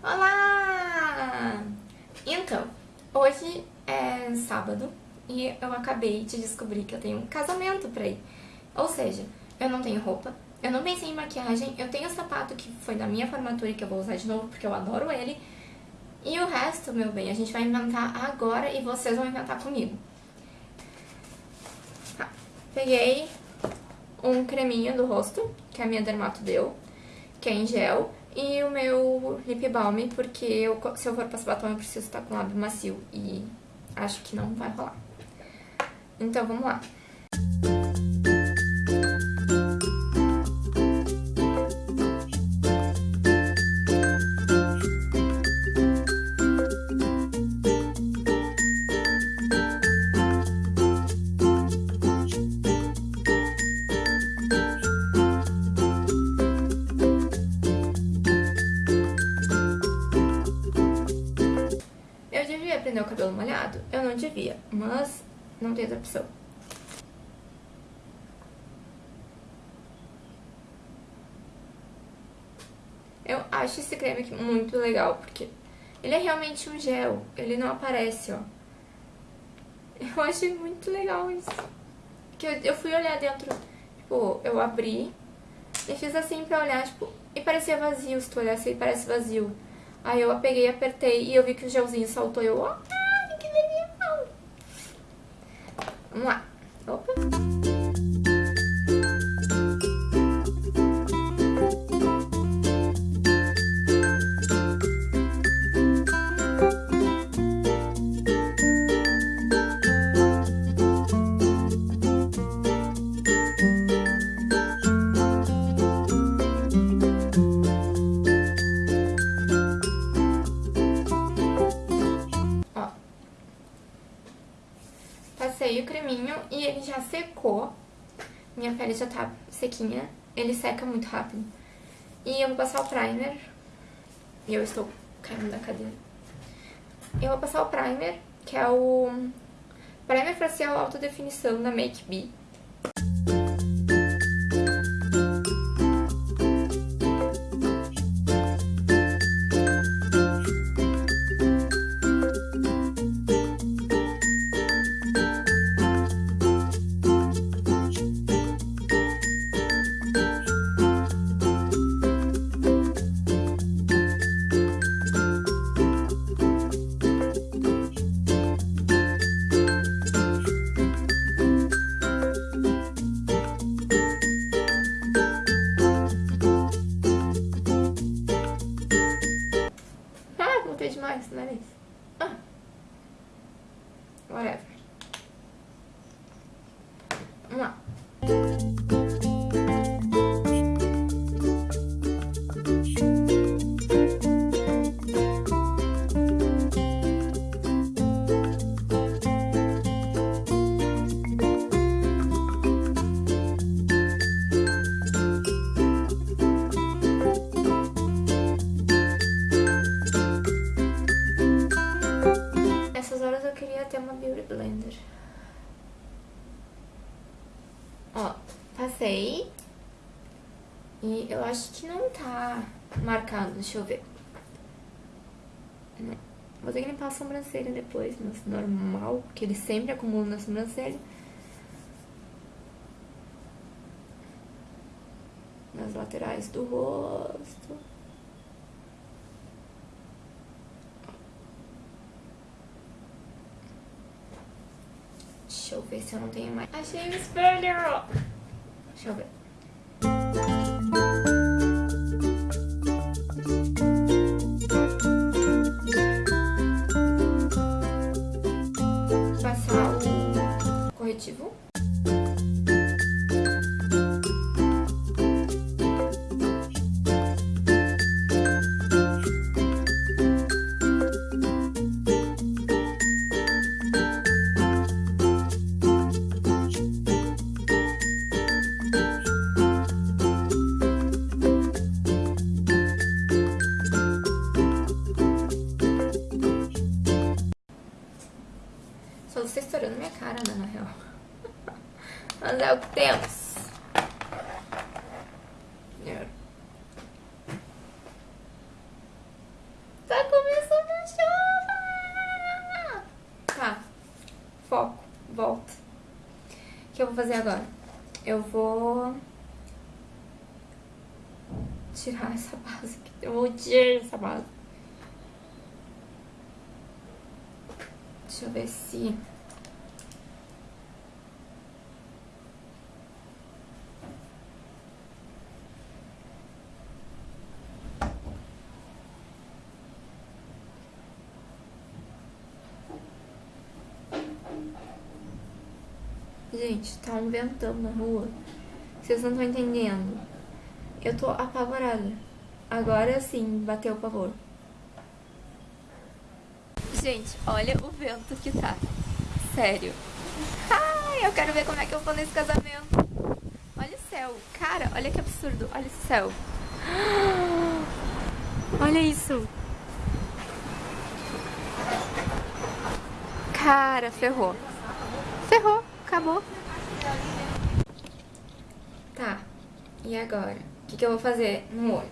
Olá! Então, hoje é sábado e eu acabei de descobrir que eu tenho um casamento pra ir. Ou seja, eu não tenho roupa, eu não pensei em maquiagem, eu tenho o sapato que foi da minha formatura e que eu vou usar de novo porque eu adoro ele. E o resto, meu bem, a gente vai inventar agora e vocês vão inventar comigo. Tá. Peguei um creminho do rosto, que a minha dermato deu, que é em gel. E o meu lip balm, porque eu, se eu for passar batom eu preciso estar com lábio macio. E acho que não vai rolar. Então vamos lá. Não tem outra opção. Eu acho esse creme aqui muito legal, porque ele é realmente um gel, ele não aparece, ó. Eu achei muito legal isso. Que eu, eu fui olhar dentro, tipo, eu abri e fiz assim pra olhar, tipo, e parecia vazio, se tu olhasse aí parece vazio. Aí eu peguei, apertei e eu vi que o gelzinho saltou e eu, ó, ah, que delícia. Vamos já tá sequinha. Ele seca muito rápido. E eu vou passar o primer. E eu estou caindo da cadeira. Eu vou passar o primer, que é o Primer Facial Alta Definição da Make B. Ah. Passei. E eu acho que não tá marcado, deixa eu ver. Vou ter que limpar a sobrancelha depois, mas normal, porque ele sempre acumula na sobrancelha. Nas laterais do rosto. Deixa eu ver se eu não tenho mais. Achei o espelho! Deixa eu ver. Passar o corretivo. é o que temos. Tá começando a chuva! Tá, foco, volta. O que eu vou fazer agora? Eu vou tirar essa base aqui. Eu vou tirar essa base. Deixa eu ver se Gente, tá um ventão na rua. Vocês não estão entendendo. Eu tô apavorada. Agora sim, bateu o pavor. Gente, olha o vento que tá. Sério. Ai, eu quero ver como é que eu vou nesse casamento. Olha o céu. Cara, olha que absurdo. Olha o céu. Olha isso. Cara, ferrou. Ferrou. Acabou. Tá. E agora? O que, que eu vou fazer no olho?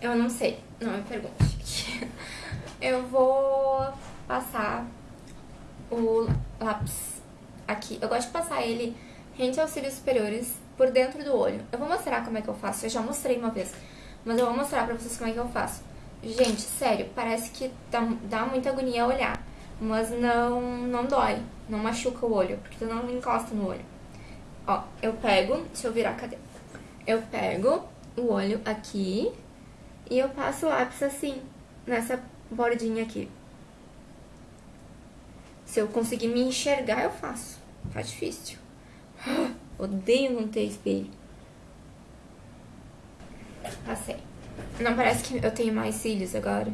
Eu não sei. Não me pergunte. Eu vou passar o lápis aqui. Eu gosto de passar ele rente aos cílios superiores por dentro do olho. Eu vou mostrar como é que eu faço. Eu já mostrei uma vez. Mas eu vou mostrar pra vocês como é que eu faço. Gente, sério, parece que dá, dá muita agonia olhar. Mas não, não dói. Não machuca o olho. Porque tu não encosta no olho. Ó, eu pego... Deixa eu virar, cadê? Eu pego o olho aqui e eu passo o lápis assim, nessa bordinha aqui. Se eu conseguir me enxergar, eu faço. Tá difícil. Odeio não ter espelho. Passei. Não parece que eu tenho mais cílios agora?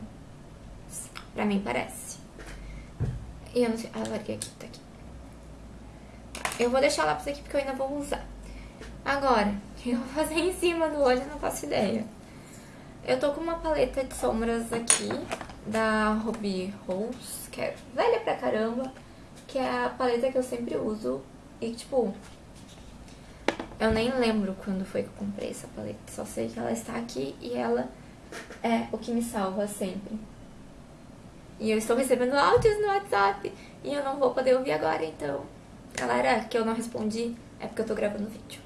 Pra mim parece. E eu não sei... Ah, larguei aqui, tá aqui. Eu vou deixar o lápis aqui porque eu ainda vou usar. Agora, o que eu vou fazer em cima do olho, eu não faço ideia. Eu tô com uma paleta de sombras aqui, da Ruby Rose, que é velha pra caramba, que é a paleta que eu sempre uso. E, tipo, eu nem lembro quando foi que eu comprei essa paleta, só sei que ela está aqui e ela é o que me salva sempre. E eu estou recebendo áudios no WhatsApp e eu não vou poder ouvir agora, então... Galera, que eu não respondi é porque eu tô gravando vídeo.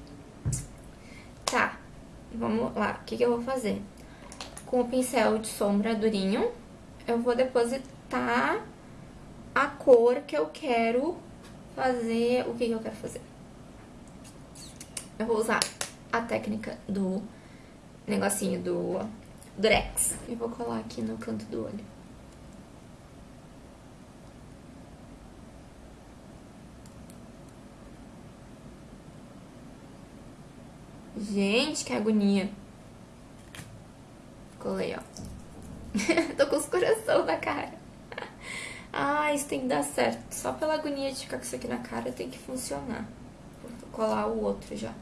Tá, vamos lá. O que, que eu vou fazer? Com o pincel de sombra durinho, eu vou depositar a cor que eu quero fazer. O que, que eu quero fazer? Eu vou usar a técnica do negocinho do Durex. E vou colar aqui no canto do olho. Gente, que agonia. Colei, ó. Tô com os coração na cara. Ah, isso tem que dar certo. Só pela agonia de ficar com isso aqui na cara tem que funcionar. Vou colar o outro já.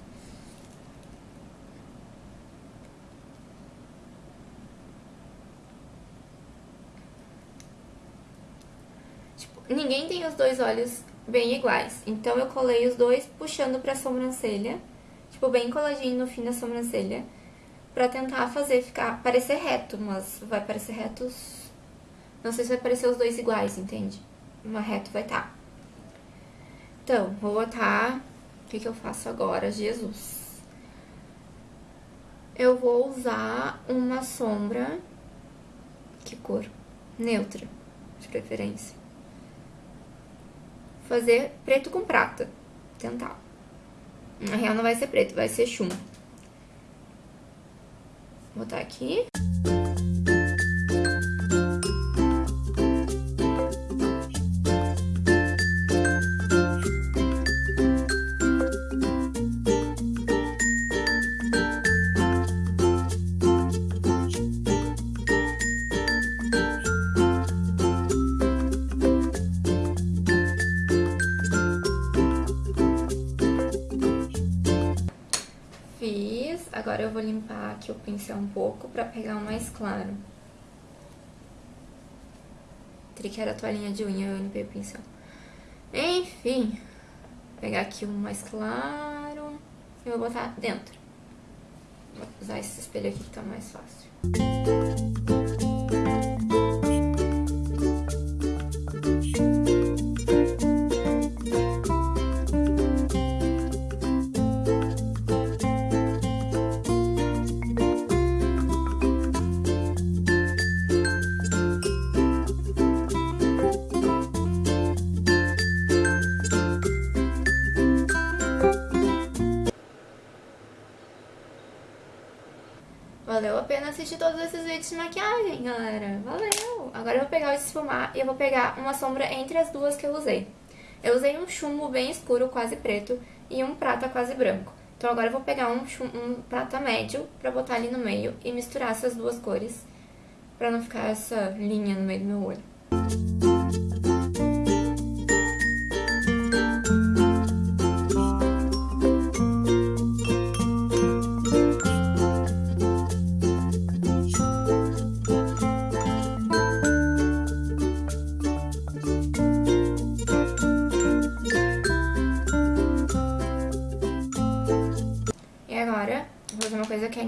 Tipo, ninguém tem os dois olhos bem iguais. Então, eu colei os dois puxando pra sobrancelha tipo, bem coladinho no fim da sobrancelha, pra tentar fazer ficar, parecer reto, mas vai parecer retos, não sei se vai parecer os dois iguais, entende? Uma reto vai estar. Tá. Então, vou botar, o que que eu faço agora? Jesus! Eu vou usar uma sombra, que cor? Neutra, de preferência. Fazer preto com prata, tentar. Na real não vai ser preto, vai ser chumbo. Vou botar aqui. Vou limpar aqui o pincel um pouco pra pegar o mais claro. Trick era a toalhinha de unha, eu limpei o pincel. Enfim, vou pegar aqui um mais claro e vou botar dentro. Vou usar esse espelho aqui que tá mais fácil. Valeu a pena assistir todos esses vídeos de maquiagem, galera. Valeu! Agora eu vou pegar o esfumar e eu vou pegar uma sombra entre as duas que eu usei. Eu usei um chumbo bem escuro, quase preto, e um prata quase branco. Então agora eu vou pegar um, um prata médio pra botar ali no meio e misturar essas duas cores, pra não ficar essa linha no meio do meu olho.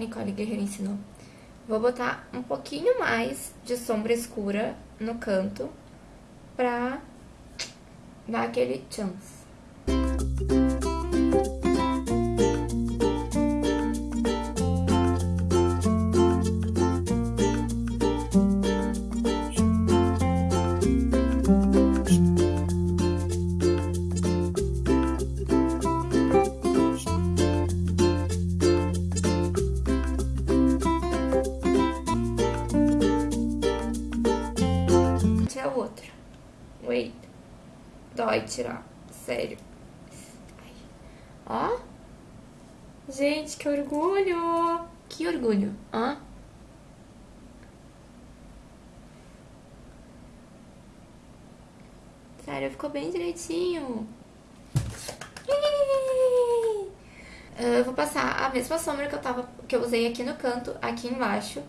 Nicole Guerreiro ensinou. Vou botar um pouquinho mais de sombra escura no canto pra dar aquele chance. Dói tirar. Sério. Ó. Gente, que orgulho. Que orgulho. Ó. Sério, ficou bem direitinho. Eu vou passar a mesma sombra que eu, tava, que eu usei aqui no canto, aqui embaixo.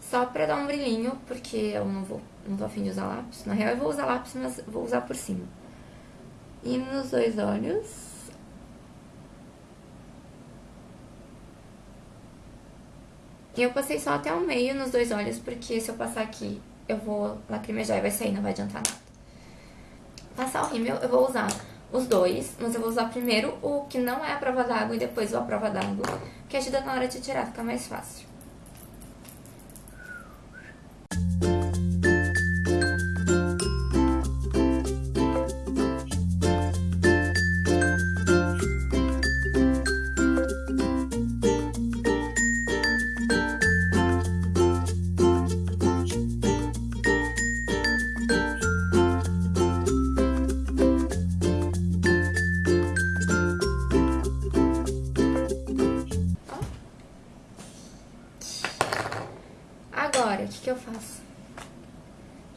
Só pra dar um brilhinho, porque eu não vou, não tô afim de usar lápis. Na real, eu vou usar lápis, mas vou usar por cima. E nos dois olhos. Eu passei só até o meio nos dois olhos, porque se eu passar aqui, eu vou lacrimejar e vai sair, não vai adiantar nada. Passar o rímel, eu vou usar os dois, mas eu vou usar primeiro o que não é a prova d'água e depois o a prova d'água, que ajuda na hora de tirar, fica mais fácil.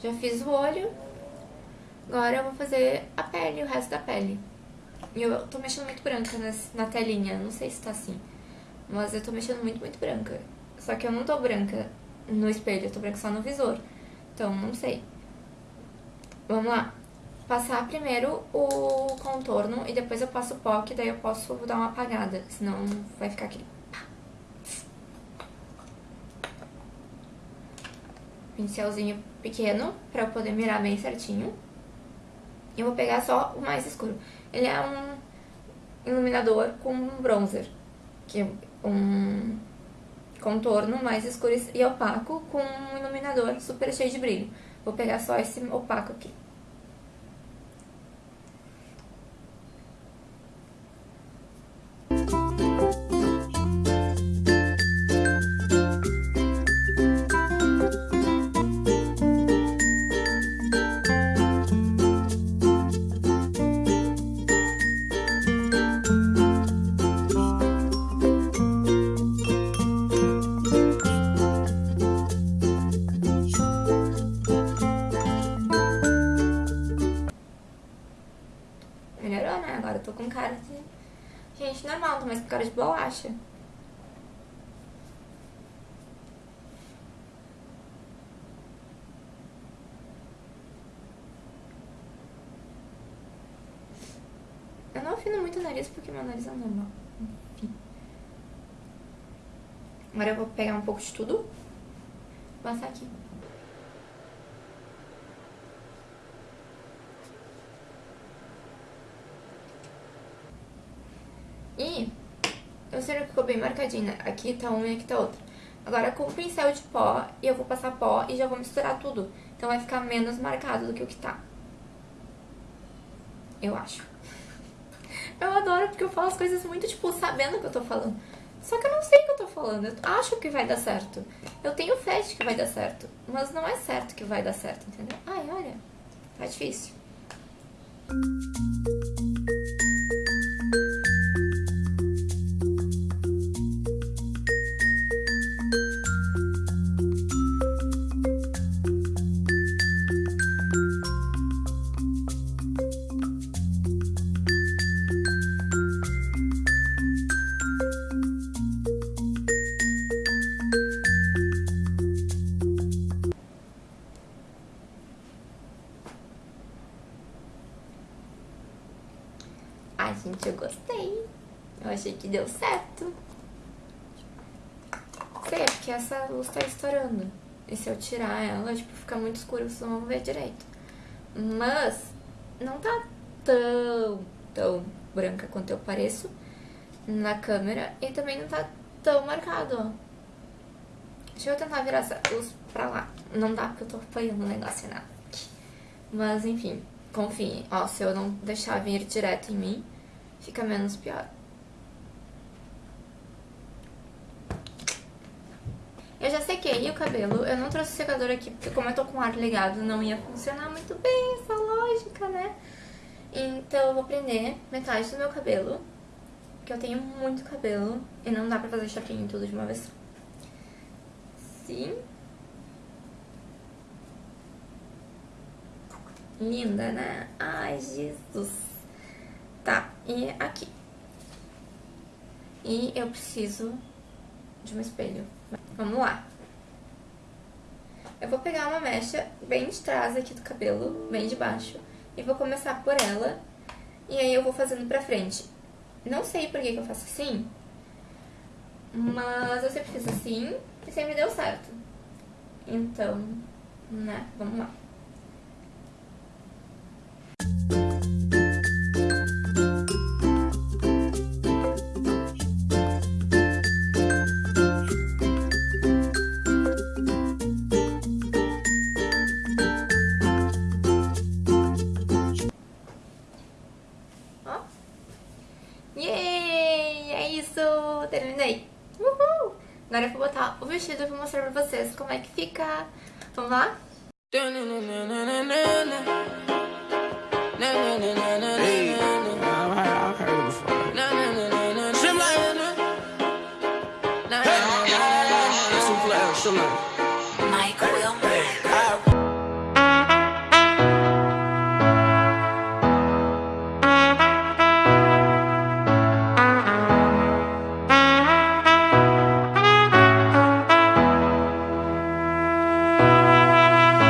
Já fiz o olho, agora eu vou fazer a pele, o resto da pele. E eu tô mexendo muito branca na telinha, não sei se tá assim, mas eu tô mexendo muito, muito branca. Só que eu não tô branca no espelho, eu tô branca só no visor, então não sei. Vamos lá. Passar primeiro o contorno e depois eu passo o pó, que daí eu posso dar uma apagada, senão vai ficar aquele pincelzinho pequeno pra eu poder mirar bem certinho. E eu vou pegar só o mais escuro. Ele é um iluminador com um bronzer, que é um contorno mais escuro e opaco com um iluminador super cheio de brilho. Vou pegar só esse opaco aqui. Gente, normal, tô mais com cara de bolacha. Eu não afino muito o nariz porque meu nariz é normal. Enfim. Agora eu vou pegar um pouco de tudo. Passar aqui. E sei que ficou bem marcadinha. Aqui tá uma e aqui tá outra. Agora com o pincel de pó, eu vou passar pó e já vou misturar tudo. Então vai ficar menos marcado do que o que tá. Eu acho. Eu adoro porque eu falo as coisas muito, tipo, sabendo o que eu tô falando. Só que eu não sei o que eu tô falando. Eu acho que vai dar certo. Eu tenho fé de que vai dar certo. Mas não é certo que vai dar certo, entendeu? Ai, olha. Tá difícil. Deu certo. Sei, é porque essa luz tá estourando. E se eu tirar ela, tipo, fica muito escuro, vocês não vão ver direito. Mas não tá tão, tão branca quanto eu pareço na câmera. E também não tá tão marcado, ó. Deixa eu tentar virar essa luz pra lá. Não dá porque eu tô apoiando o negócio, né? Mas, enfim, confiem. Ó, se eu não deixar vir direto em mim, fica menos pior. Eu já sequei o cabelo, eu não trouxe secador aqui porque como eu tô com o ar ligado não ia funcionar muito bem essa lógica, né? Então eu vou prender metade do meu cabelo, porque eu tenho muito cabelo e não dá pra fazer chapinha tudo de uma vez só. Sim. Linda, né? Ai, Jesus. Tá, e aqui. E eu preciso de um espelho. Vamos lá. Eu vou pegar uma mecha bem de trás aqui do cabelo, bem de baixo, e vou começar por ela, e aí eu vou fazendo pra frente. Não sei por que, que eu faço assim, mas eu sempre fiz assim e sempre deu certo. Então, né, vamos lá. Botar o vestido e vou mostrar pra vocês como é que fica. Vamos lá? Hey.